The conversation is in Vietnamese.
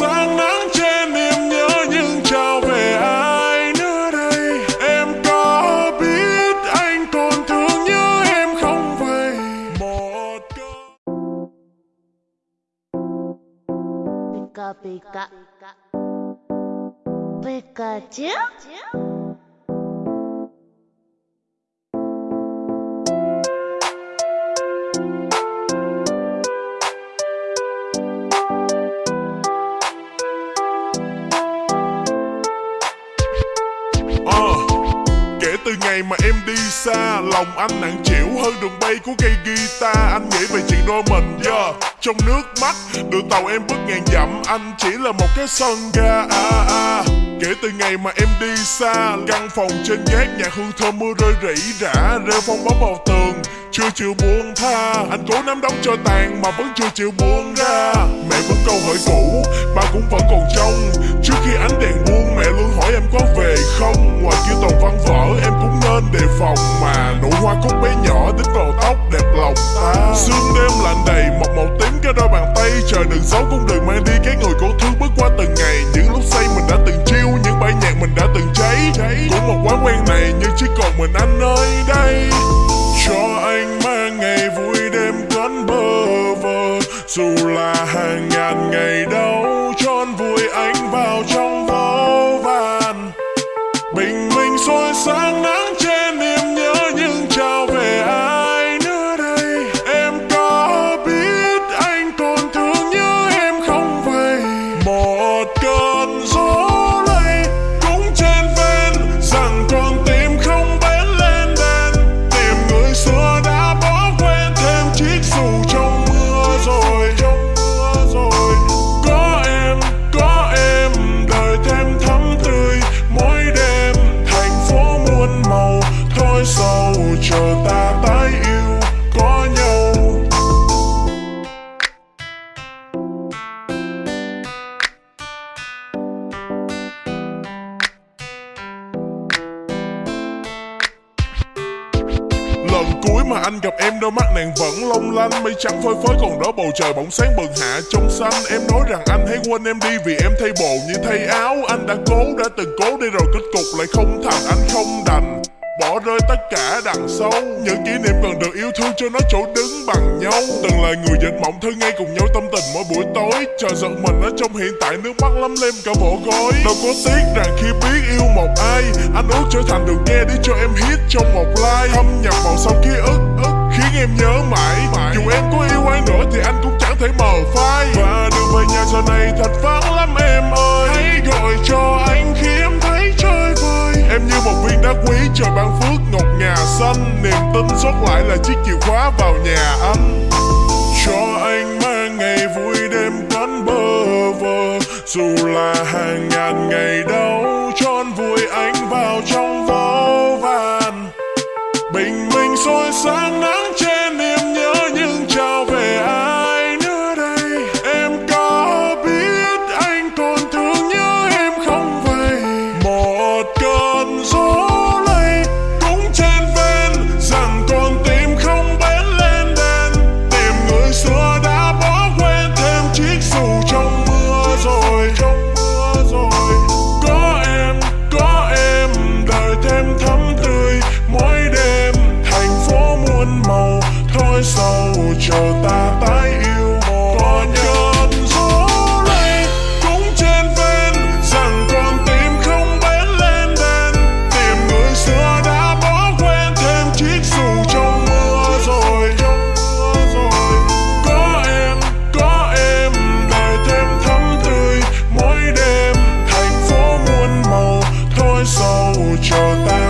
sáng nắng trên em nhớ nhưng trao về ai nữa đây? Em có biết anh còn thương nhớ em không vậy? Một câu Pika pika. Pikachu từ ngày mà em đi xa Lòng anh nặng chịu hơn đường bay của cây guitar Anh nghĩ về chuyện đôi mình yeah. Trong nước mắt Đường tàu em bước ngàn dặm Anh chỉ là một cái sân ga à, à. Kể từ ngày mà em đi xa Căn phòng trên gác nhạc hương thơm mưa rơi rỉ rả Rêu phong bóng vào tường chưa chịu buông tha. Anh cố nắm đóng cho tàn Mà vẫn chưa chịu buông ra. Mẹ vẫn câu hỏi cũ, Ba cũng vẫn còn trong Trước khi ánh đèn buông, Mẹ luôn hỏi em có về không? Ngoài kia toàn văn vỡ, Em cũng nên đề phòng Mà. Nụ hoa cúc bé nhỏ đến vào tóc đẹp lòng ta. Sương đêm lạnh đầy Một màu tím cái đôi bàn tay. Trời đừng giấu cũng đừng mang đi, Cái người cô thương bước qua từng ngày. Những lúc say mình đã dù là hàng ngàn ngày đau tròn vùi anh vào trong vô vàn. Bình minh soi sáng nắng Lần cuối mà anh gặp em đôi mắt nàng vẫn long lanh Mây trắng phơi phới còn đó bầu trời bỗng sáng bừng hạ trong xanh. Em nói rằng anh hãy quên em đi vì em thay bộ như thay áo. Anh đã cố, đã từng cố đi rồi kết cục lại không thành. Anh không đành Bỏ rơi tất cả đằng sau. Những kỷ niệm cần được yêu thương cho nó chỗ đứng bằng nhau. Từng là người dệt mộng thư ngay cùng nhau tâm tình mỗi buổi tối. Chờ giận mình ở trong hiện tại nước mắt lắm lem cả bộ gói Đâu có tiếc rằng khi biết yêu một ai Anh ước trở thành được nghe để cho em hit trong một like. Thâm nhập vào em nhớ mãi. Dù em có yêu ai nữa thì anh cũng chẳng thể mờ phai. Và đường về nhà giờ này thật vắng lắm em ơi. Hãy gọi cho anh khi em thấy chơi vơi. Em như một viên đá quý trời ban phước ngọc ngà xanh. Niềm tin sót lại là chiếc chìa khóa vào nhà anh nỗi sâu chờ ta tái yêu một con cơn gió lay cũng trên ven rằng con tim không bén lên đèn tìm người xưa đã bỏ quên thêm chiếc dù trong mưa rồi có em có em đời thêm thắm tươi mỗi đêm thành phố muôn màu, thôi sầu chờ ta.